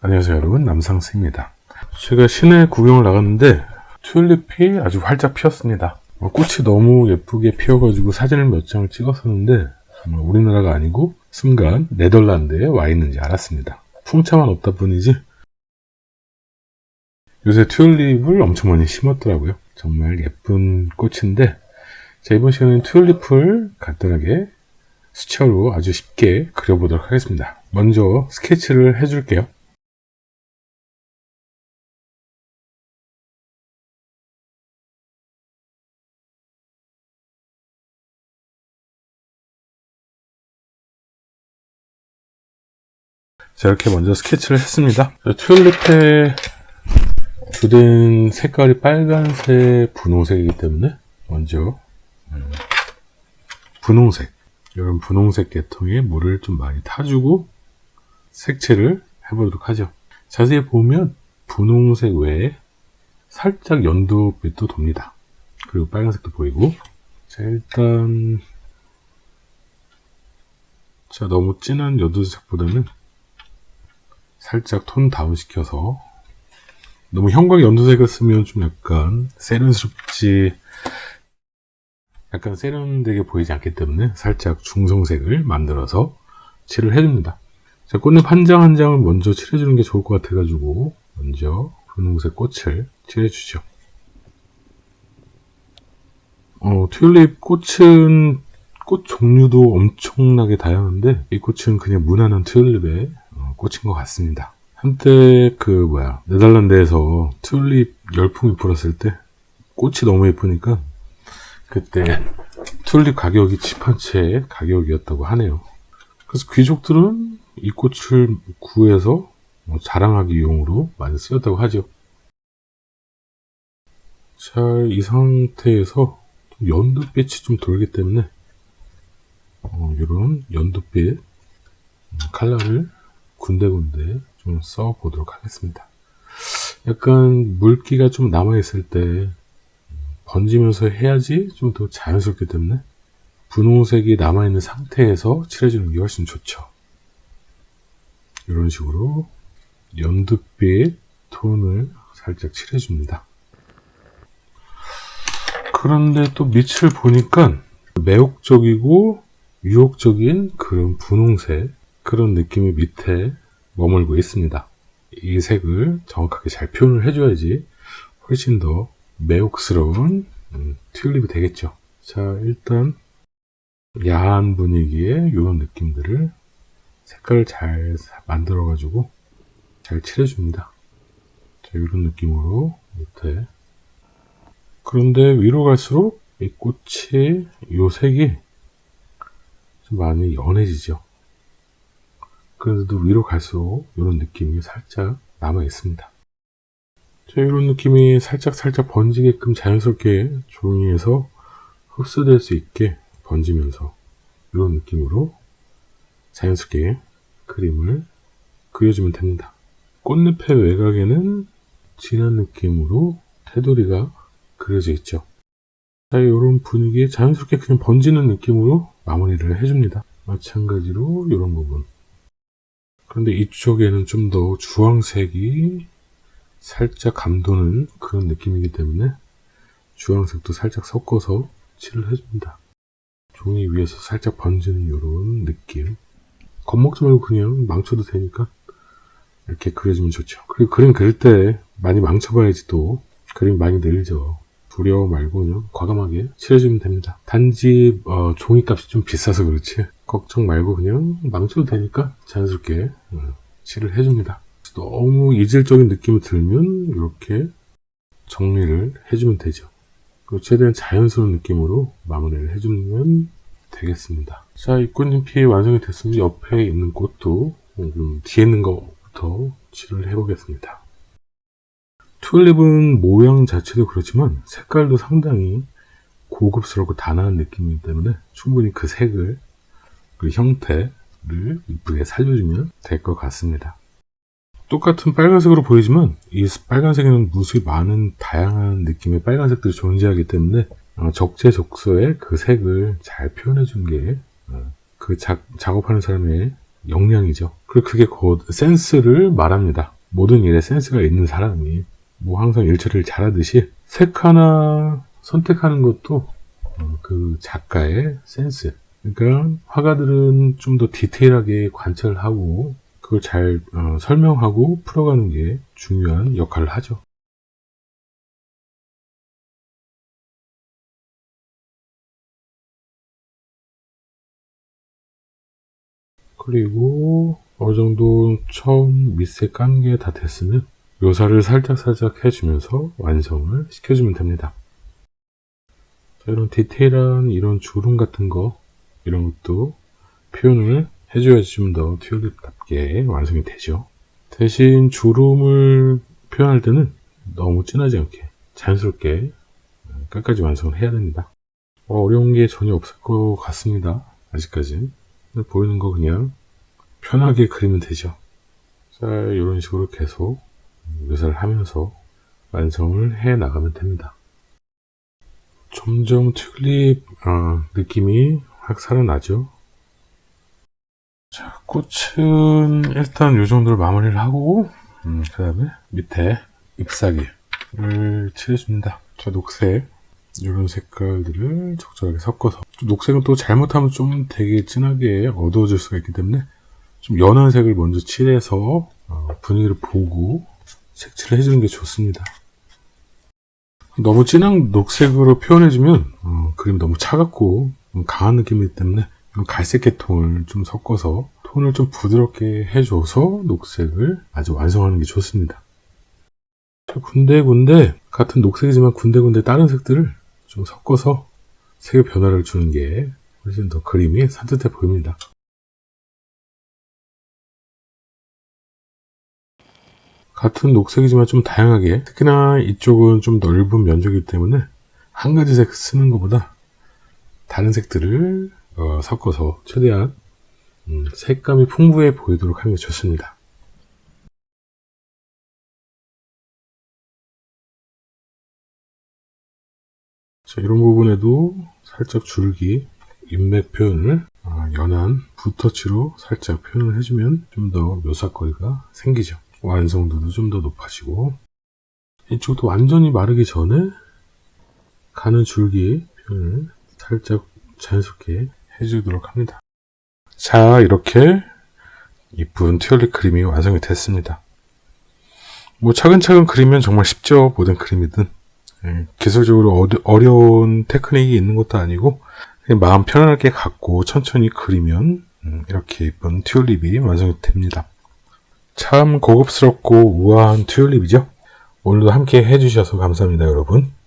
안녕하세요 여러분. 남상스입니다. 제가 시내 구경을 나갔는데 튤립이 아주 활짝 피었습니다. 어, 꽃이 너무 예쁘게 피어가지고 사진을 몇 장을 찍었었는데 아마 우리나라가 아니고 순간 네덜란드에 와 있는지 알았습니다. 풍차만 없다 뿐이지 요새 튤립을 엄청 많이 심었더라고요. 정말 예쁜 꽃인데 자 이번 시간에는 튤립을 간단하게 수채화로 아주 쉽게 그려보도록 하겠습니다. 먼저 스케치를 해줄게요 자 이렇게 먼저 스케치를 했습니다. 튤립의 주된 색깔이 빨간색 분홍색이기 때문에 먼저 음, 분홍색 이런 분홍색 계통의 물을 좀 많이 타주고 색칠을 해보도록 하죠. 자세히 보면 분홍색 외에 살짝 연두빛도 돕니다. 그리고 빨간색도 보이고. 자 일단 자 너무 진한 연두색보다는 살짝 톤 다운 시켜서. 너무 형광 연두색을 쓰면 좀 약간 세련스럽지 약간 세련되게 보이지 않기 때문에 살짝 중성색을 만들어서 칠을 해줍니다. 자, 꽃잎 한 장 한 장을 먼저 칠해주는 게 좋을 것 같아 가지고 먼저 분홍색 꽃을 칠해주죠. 어, 튤립 꽃은 꽃 종류도 엄청나게 다양한데 이 꽃은 그냥 무난한 튤립의 꽂힌 것 같습니다. 한때 그 뭐야 네덜란드에서 튤립 열풍이 불었을 때 꽃이 너무 예쁘니까 그때 튤립 가격이 집 한 채의 가격이었다고 하네요. 그래서 귀족들은 이 꽃을 구해서 뭐 자랑하기 용으로 많이 쓰였다고 하죠. 자, 이 상태에서 연두빛이 좀 돌기 때문에 어, 이런 연두빛 칼라를 군데군데 좀 써 보도록 하겠습니다. 약간 물기가 좀 남아있을 때 번지면서 해야지 좀 더 자연스럽기 때문에 분홍색이 남아있는 상태에서 칠해주는 게 훨씬 좋죠. 이런 식으로 연두빛 톤을 살짝 칠해줍니다. 그런데 또 밑을 보니까 매혹적이고 유혹적인 그런 분홍색 그런 느낌이 밑에 머물고 있습니다. 이 색을 정확하게 잘 표현을 해줘야지 훨씬 더 매혹스러운 음, 튤립이 되겠죠. 자 일단 야한 분위기의 이런 느낌들을 색깔을 잘 만들어 가지고 잘 칠해줍니다. 자 이런 느낌으로 밑에 그런데 위로 갈수록 이 꽃이 이 색이 좀 많이 연해지죠. 그래도 위로 갈수록 이런 느낌이 살짝 남아 있습니다. 자, 이런 느낌이 살짝 살짝 번지게끔 자연스럽게 종이에서 흡수될 수 있게 번지면서 이런 느낌으로 자연스럽게 그림을 그려주면 됩니다. 꽃잎의 외곽에는 진한 느낌으로 테두리가 그려져 있죠. 자, 이런 분위기에 자연스럽게 그냥 번지는 느낌으로 마무리를 해줍니다. 마찬가지로 이런 부분 그런데 이쪽에는 좀 더 주황색이 살짝 감도는 그런 느낌이기 때문에 주황색도 살짝 섞어서 칠을 해줍니다. 종이 위에서 살짝 번지는 이런 느낌 겁먹지 말고 그냥 망쳐도 되니까 이렇게 그려주면 좋죠. 그리고 그림 그릴 때 많이 망쳐봐야지 또 그림 많이 늘죠. 두려워 말고 그냥 과감하게 칠해주면 됩니다. 단지 어, 종이값이 좀 비싸서 그렇지 걱정 말고 그냥 망쳐도 되니까 자연스럽게 어, 칠을 해줍니다. 너무 이질적인 느낌이 들면 이렇게 정리를 해주면 되죠. 최대한 자연스러운 느낌으로 마무리를 해주면 되겠습니다. 자, 이 꽃잎이 완성이 됐으면 옆에 있는 꽃도 음, 뒤에 있는 것부터 칠을 해보겠습니다. 튤립은 모양 자체도 그렇지만 색깔도 상당히 고급스럽고 단아한 느낌이기 때문에 충분히 그 색을 그 형태를 이쁘게 살려주면 될 것 같습니다. 똑같은 빨간색으로 보이지만 이 빨간색에는 무수히 많은 다양한 느낌의 빨간색들이 존재하기 때문에 어, 적재적소에 그 색을 잘 표현해 주는 게그 어, 작업하는 사람의 역량이죠. 그리고 그게 곧 센스를 말합니다. 모든 일에 센스가 있는 사람이 뭐 항상 일처리를 잘하듯이 색 하나 선택하는 것도 어, 그 작가의 센스. 그러니까 화가들은 좀 더 디테일하게 관찰하고 그걸 잘 어, 설명하고 풀어가는 게 중요한 역할을 하죠. 그리고 어느 정도 처음 밑에 깐 게 다 됐으면 묘사를 살짝살짝 해주면서 완성을 시켜주면 됩니다. 자, 이런 디테일한 이런 주름 같은 거 이런 것도 표현을 해줘야지 좀 더 튤립답게 완성이 되죠. 대신 주름을 표현할 때는 너무 진하지 않게 자연스럽게 끝까지 완성을 해야 됩니다. 어, 어려운 게 전혀 없을 것 같습니다. 아직까지. 보이는 거 그냥 편하게 그리면 되죠. 자, 이런 식으로 계속 묘사를 하면서 완성을 해 나가면 됩니다. 점점 튤립 어, 느낌이 확 살아나죠. 자, 꽃은 일단 이 정도로 마무리를 하고 음, 그 다음에 밑에 잎사귀를 칠해줍니다. 자, 녹색 이런 색깔들을 적절하게 섞어서 녹색은 또 잘못하면 좀 되게 진하게 어두워질 수가 있기 때문에 좀 연한 색을 먼저 칠해서 어, 분위기를 보고 색칠을 해주는 게 좋습니다. 너무 진한 녹색으로 표현해주면 어, 그림이 너무 차갑고 강한 느낌이기 때문에 갈색계 톤을 좀 섞어서 톤을 좀 부드럽게 해줘서 녹색을 아주 완성하는 게 좋습니다. 군데군데 같은 녹색이지만 군데군데 다른 색들을 좀 섞어서 색의 변화를 주는 게 훨씬 더 그림이 산뜻해 보입니다. 같은 녹색이지만 좀 다양하게 특히나 이쪽은 좀 넓은 면적이기 때문에 한 가지 색 쓰는 것보다 다른 색들을 어, 섞어서 최대한 음, 색감이 풍부해 보이도록 하는 게 좋습니다. 자, 이런 부분에도 살짝 줄기, 인맥 표현을 아, 연한 붓터치로 살짝 표현을 해주면 좀 더 묘사거리가 생기죠. 완성도도 좀 더 높아지고 이쪽도 완전히 마르기 전에 가는 줄기 표현을 살짝 자연스럽게 해주도록 합니다. 자 이렇게 이쁜 튜얼립 그림이 완성이 됐습니다. 뭐 차근차근 그리면 정말 쉽죠. 모든 그림이든 예, 기술적으로 어려운 테크닉이 있는 것도 아니고 마음 편안하게 갖고 천천히 그리면 음, 이렇게 예쁜 튜얼립이 완성이 됩니다. 참 고급스럽고 우아한 튜얼립이죠. 오늘도 함께 해주셔서 감사합니다 여러분.